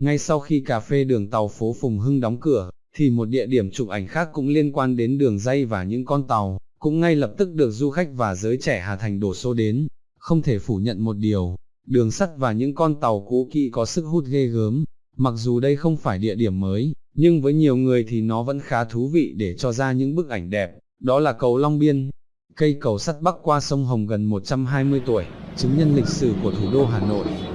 Ngay sau khi cà phê đường tàu phố Phùng Hưng đóng cửa, thì một địa điểm chụp ảnh khác cũng liên quan đến đường dây và những con tàu, cũng ngay lập tức được du khách và giới trẻ Hà Thành đổ xô đến. Không thể phủ nhận một điều, đường sắt và những con tàu cũ kỹ có sức hút ghê gớm, mặc dù đây không phải địa điểm mới, nhưng với nhiều người thì nó vẫn khá thú vị để cho ra những bức ảnh đẹp, đó là cầu Long Biên. Cây cầu sắt bắc qua sông Hồng gần 120 tuổi, chứng nhân lịch sử của thủ đô Hà Nội.